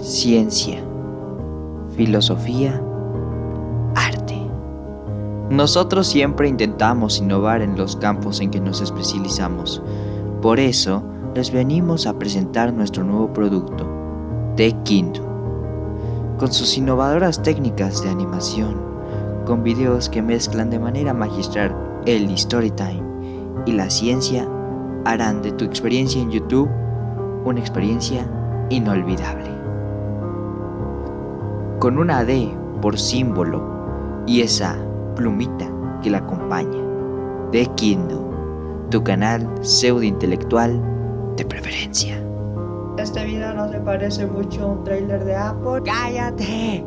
ciencia, filosofía, arte. Nosotros siempre intentamos innovar en los campos en que nos especializamos. Por eso, les venimos a presentar nuestro nuevo producto, The con sus innovadoras técnicas de animación, con videos que mezclan de manera magistral el storytime y la ciencia, harán de tu experiencia en YouTube una experiencia inolvidable. Con una D por símbolo y esa plumita que la acompaña. De Kindle, tu canal pseudo intelectual de preferencia. Este video no se parece mucho a un trailer de Apple. ¡Cállate!